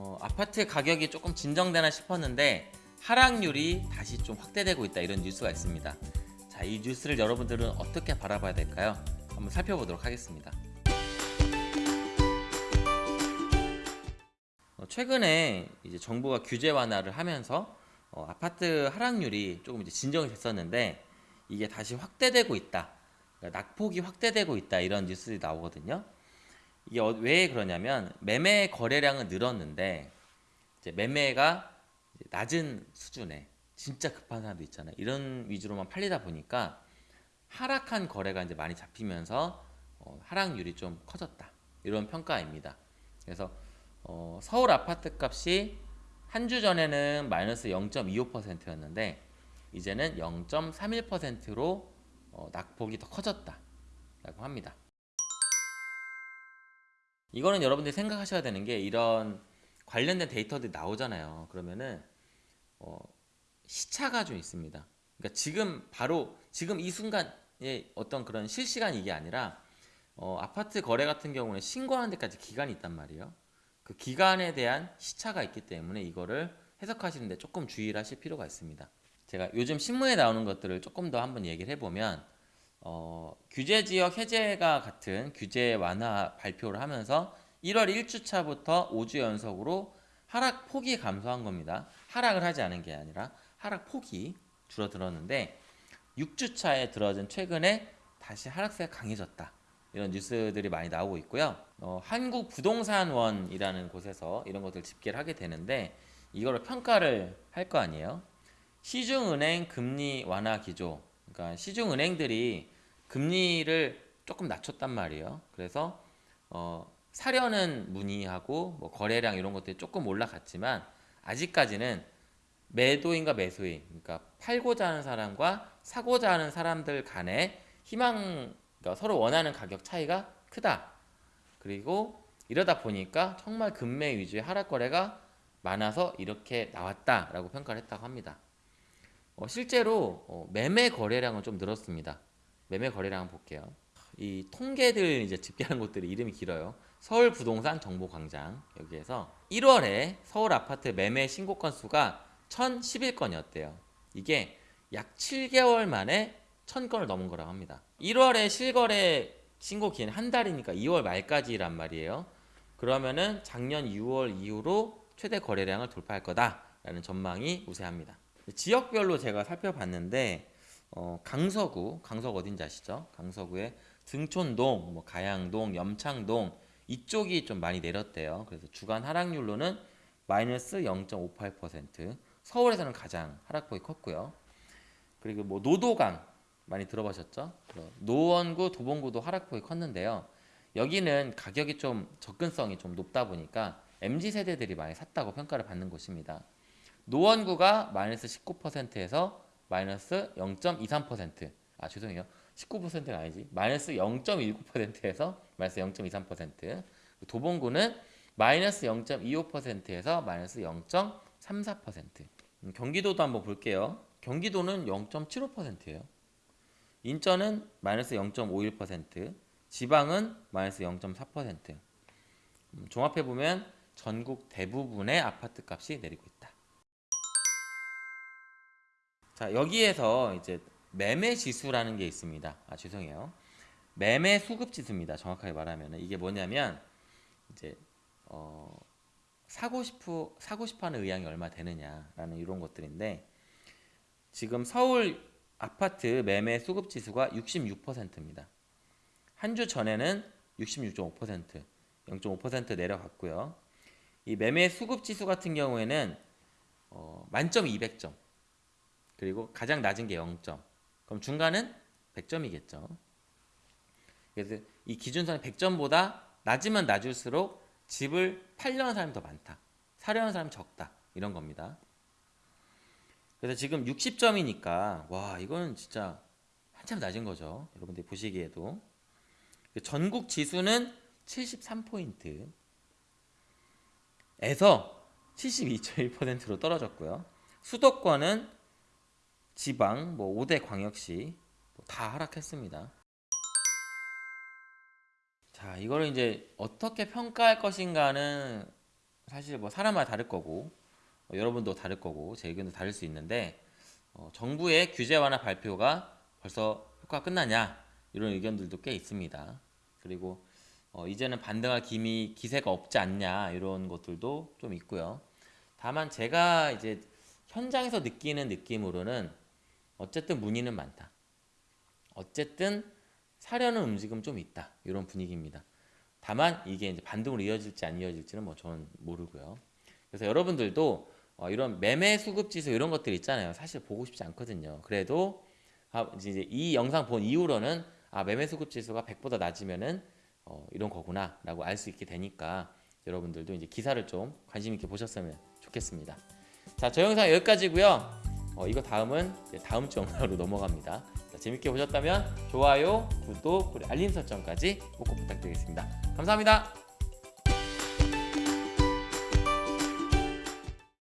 어, 아파트 가격이 조금 진정되나 싶었는데 하락률이 다시 좀 확대되고 있다 이런 뉴스가 있습니다. 자, 이 뉴스를 여러분들은 어떻게 바라봐야 될까요? 한번 살펴보도록 하겠습니다. 어, 최근에 이제 정부가 규제 완화를 하면서 어, 아파트 하락률이 조금 이제 진정이 됐었는데 이게 다시 확대되고 있다. 그러니까 낙폭이 확대되고 있다 이런 뉴스들이 나오거든요. 이게 어- 왜 그러냐면 매매 거래량은 늘었는데 이제 매매가 낮은 수준에 진짜 급한 사람도 있잖아요. 이런 위주로만 팔리다 보니까 하락한 거래가 이제 많이 잡히면서 어, 하락률이 좀 커졌다. 이런 평가입니다. 그래서 어, 서울 아파트 값이 한 주 전에는 마이너스 0.25%였는데 이제는 0.31%로 어, 낙폭이 더 커졌다라고 합니다. 이거는 여러분들이 생각하셔야 되는 게 이런 관련된 데이터들이 나오잖아요. 그러면은 어, 시차가 좀 있습니다. 그러니까 지금 바로 지금 이 순간에 어떤 그런 실시간 이게 아니라 어, 아파트 거래 같은 경우는 신고하는 데까지 기간이 있단 말이에요. 그 기간에 대한 시차가 있기 때문에 이거를 해석하시는데 조금 주의를 하실 필요가 있습니다. 제가 요즘 신문에 나오는 것들을 조금 더 한번 얘기를 해보면 어, 규제 지역 해제가 같은 규제 완화 발표를 하면서 1월 1주차부터 5주 연속으로 하락 폭이 감소한 겁니다. 하락을 하지 않은 게 아니라 하락 폭이 줄어들었는데 6주차에 들어진 최근에 다시 하락세가 강해졌다. 이런 뉴스들이 많이 나오고 있고요. 어, 한국 부동산원이라는 곳에서 이런 것들 집계를 하게 되는데 이거를 평가를 할 거 아니에요. 시중은행 금리 완화 기조. 그러니까 시중 은행들이 금리를 조금 낮췄단 말이에요. 그래서 어, 사려는 문의하고 뭐 거래량 이런 것들이 조금 올라갔지만 아직까지는 매도인과 매수인, 그러니까 팔고자 하는 사람과 사고자 하는 사람들 간의 희망, 그러니까 서로 원하는 가격 차이가 크다. 그리고 이러다 보니까 정말 금매 위주의 하락 거래가 많아서 이렇게 나왔다라고 평가를 했다고 합니다. 어, 실제로 어, 매매 거래량은 좀 늘었습니다. 매매 거래량 볼게요. 이 통계들 이제 집계하는 곳들이 이름이 길어요. 서울 부동산 정보 광장 여기에서 1월에 서울 아파트 매매 신고 건수가 1,011건이었대요. 이게 약 7개월 만에 1,000건을 넘은 거라고 합니다. 1월에 실거래 신고 기한 한 달이니까 2월 말까지란 말이에요. 그러면은 작년 6월 이후로 최대 거래량을 돌파할 거다라는 전망이 우세합니다. 지역별로 제가 살펴봤는데 어, 강서구, 강서구 어딘지 아시죠? 강서구에 등촌동, 뭐 가양동, 염창동 이쪽이 좀 많이 내렸대요. 그래서 주간 하락률로는 마이너스 0.58%. 서울에서는 가장 하락폭이 컸고요. 그리고 뭐 노도강 많이 들어보셨죠? 노원구, 도봉구도 하락폭이 컸는데요. 여기는 가격이 좀 접근성이 좀 높다 보니까 MZ 세대들이 많이 샀다고 평가를 받는 곳입니다. 노원구가 마이너스 19%에서 마이너스 0.23%. 아 죄송해요. 19%가 아니지. 마이너스 0.19%에서 마이너스 0.23%. 도봉구는 마이너스 0.25%에서 마이너스 0.34%. 음, 경기도도 한번 볼게요. 경기도는 0.75%예요. 인천은 마이너스 0.51%, 지방은 마이너스 0.4%. 음, 종합해 보면 전국 대부분의 아파트 값이 내리고 있다. 자 여기에서 이제 매매 지수라는 게 있습니다. 아 죄송해요. 매매 수급 지수입니다. 정확하게 말하면 이게 뭐냐면 이제 어, 사고 싶어 사고 싶어하는 의향이 얼마 되느냐라는 이런 것들인데 지금 서울 아파트 매매 수급 지수가 66%입니다. 한 주 전에는 66.5%, 0.5% 내려갔고요. 이 매매 수급 지수 같은 경우에는 어, 만점 200점. 그리고 가장 낮은 게 0점. 그럼 중간은 100점이겠죠. 그래서 이 기준선이 100점보다 낮으면 낮을수록 집을 팔려는 사람이 더 많다. 사려는 사람이 적다. 이런 겁니다. 그래서 지금 60점이니까 와 이거는 진짜 한참 낮은 거죠. 여러분들이 보시기에도 그 전국 지수는 73포인트 에서 72.1%로 떨어졌고요. 수도권은 지방 뭐 5대 광역시 뭐다 하락했습니다. 자, 이거를 이제 어떻게 평가할 것인가는 사실 뭐 사람마다 다를 거고 어, 여러분도 다를 거고 제 의견도 다를 수 있는데 어, 정부의 규제 완화 발표가 벌써 효과 끝나냐 이런 의견들도 꽤 있습니다. 그리고 어, 이제는 반등할 기미 기세가 없지 않냐 이런 것들도 좀 있고요. 다만 제가 이제 현장에서 느끼는 느낌으로는 어쨌든 문의는 많다. 어쨌든 사려는 움직임 좀 있다 이런 분위기입니다. 다만 이게 이제 반등으로 이어질지 안 이어질지는 뭐 저는 모르고요. 그래서 여러분들도 어, 이런 매매 수급 지수 이런 것들 있잖아요. 사실 보고 싶지 않거든요. 그래도 아, 이제 이 영상 본 이후로는 아 매매 수급 지수가 100보다 낮으면은 어, 이런 거구나라고 알 수 있게 되니까 여러분들도 이제 기사를 좀 관심 있게 보셨으면 좋겠습니다. 자, 저 영상 여기까지고요. 어, 이거 다음은 다음 주 영상으로 넘어갑니다. 자, 재밌게 보셨다면 좋아요, 구독, 그리고 알림 설정까지 꼭 부탁드리겠습니다. 감사합니다.